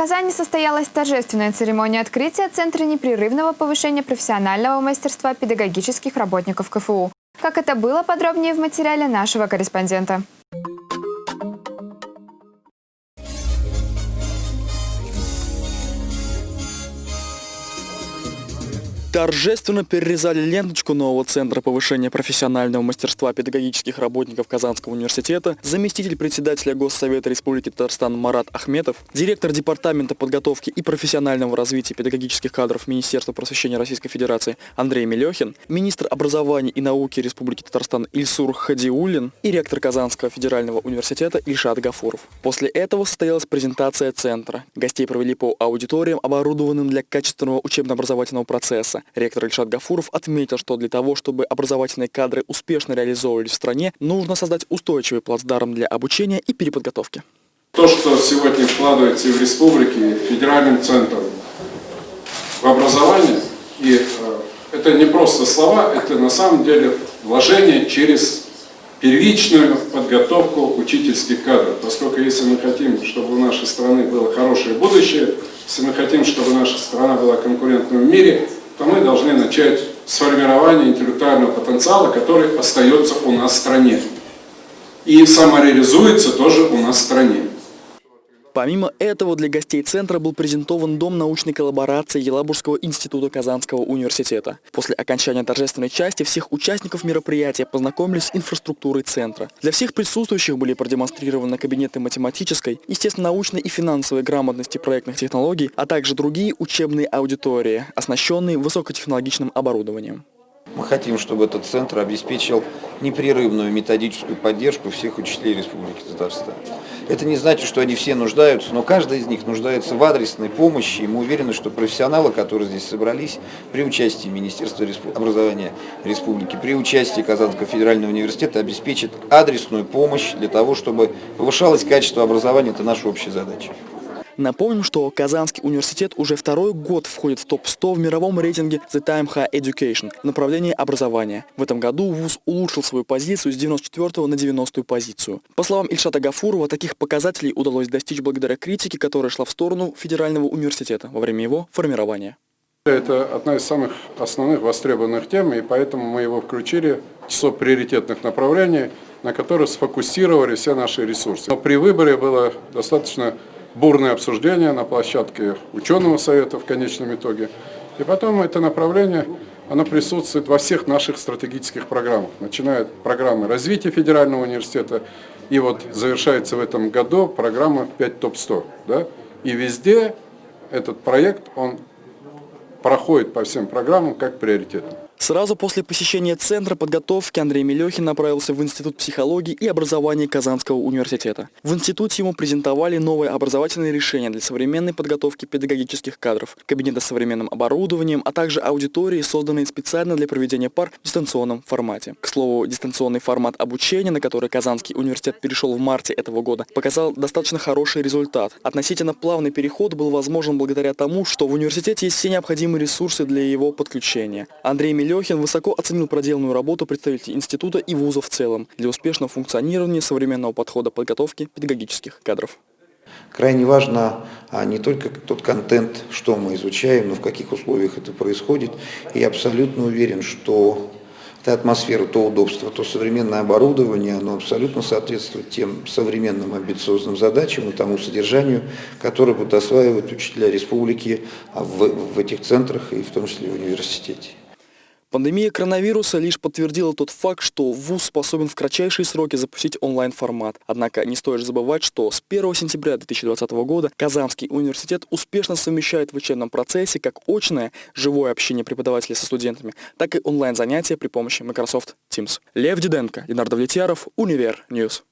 Казани состоялась торжественная церемония открытия Центра непрерывного повышения профессионального мастерства педагогических работников КФУ. Как это было, подробнее в материале нашего корреспондента. Торжественно перерезали ленточку нового Центра повышения профессионального мастерства педагогических работников Казанского университета заместитель председателя Госсовета Республики Татарстан Марат Ахметов, директор Департамента подготовки и профессионального развития педагогических кадров Министерства просвещения Российской Федерации Андрей Мелехин, министр образования и науки Республики Татарстан Ильсур Хадиулин и ректор Казанского федерального университета Ильшат Гафуров. После этого состоялась презентация Центра. Гостей провели по аудиториям, оборудованным для качественного учебно-образовательного процесса. Ректор Ильшат Гафуров отметил, что для того, чтобы образовательные кадры успешно реализовывались в стране, нужно создать устойчивый плацдарм для обучения и переподготовки. То, что сегодня вкладывается в республике, федеральным центром в образование, и э, это не просто слова, это на самом деле вложение через первичную подготовку учительских кадров. Поскольку если мы хотим, чтобы у нашей страны было хорошее будущее, если мы хотим, чтобы наша страна была конкурентной в мире, то мы должны начать с формирования интеллектуального потенциала, который остается у нас в стране. И самореализуется тоже у нас в стране. Помимо этого, для гостей центра был презентован Дом научной коллаборации Елабужского института Казанского университета. После окончания торжественной части всех участников мероприятия познакомились с инфраструктурой центра. Для всех присутствующих были продемонстрированы кабинеты математической, естественно-научной и финансовой грамотности проектных технологий, а также другие учебные аудитории, оснащенные высокотехнологичным оборудованием. Мы хотим, чтобы этот центр обеспечил непрерывную методическую поддержку всех учителей Республики Татарстан. Это не значит, что они все нуждаются, но каждый из них нуждается в адресной помощи, и мы уверены, что профессионалы, которые здесь собрались, при участии Министерства образования Республики, при участии Казанского федерального университета обеспечат адресную помощь для того, чтобы повышалось качество образования. Это наша общая задача. Напомним, что Казанский университет уже второй год входит в топ-100 в мировом рейтинге The Time High Education в направлении образования. В этом году ВУЗ улучшил свою позицию с 94 на 90 позицию. По словам Ильшата Гафурова, таких показателей удалось достичь благодаря критике, которая шла в сторону Федерального университета во время его формирования. Это одна из самых основных востребованных тем, и поэтому мы его включили в число приоритетных направлений, на которые сфокусировали все наши ресурсы. Но при выборе было достаточно бурное обсуждение на площадке ученого совета в конечном итоге. И потом это направление, оно присутствует во всех наших стратегических программах, начиная от программы развития федерального университета, и вот завершается в этом году программа 5 ТОП-100. Да? И везде этот проект, он проходит по всем программам как приоритетный. Сразу после посещения Центра подготовки Андрей Мелехин направился в Институт психологии и образования Казанского университета. В институте ему презентовали новые образовательные решения для современной подготовки педагогических кадров, кабинеты с современным оборудованием, а также аудитории, созданные специально для проведения пар в дистанционном формате. К слову, дистанционный формат обучения, на который Казанский университет перешел в марте этого года, показал достаточно хороший результат. Относительно плавный переход был возможен благодаря тому, что в университете есть все необходимые ресурсы для его подключения. Андрей Мелехин Лехин высоко оценил проделанную работу представителей института и вуза в целом для успешного функционирования современного подхода подготовки педагогических кадров. Крайне важно а, не только тот контент, что мы изучаем, но в каких условиях это происходит. И я абсолютно уверен, что та атмосфера, то удобство, то современное оборудование, оно абсолютно соответствует тем современным амбициозным задачам и тому содержанию, которое будут осваивать учителя республики в, в этих центрах и в том числе в университете. Пандемия коронавируса лишь подтвердила тот факт, что ВУЗ способен в кратчайшие сроки запустить онлайн-формат. Однако не стоит забывать, что с 1 сентября 2020 года Казанский университет успешно совмещает в учебном процессе как очное, живое общение преподавателей со студентами, так и онлайн-занятия при помощи Microsoft Teams. Лев Диденко, Ленардо Влетьяров, Универ News.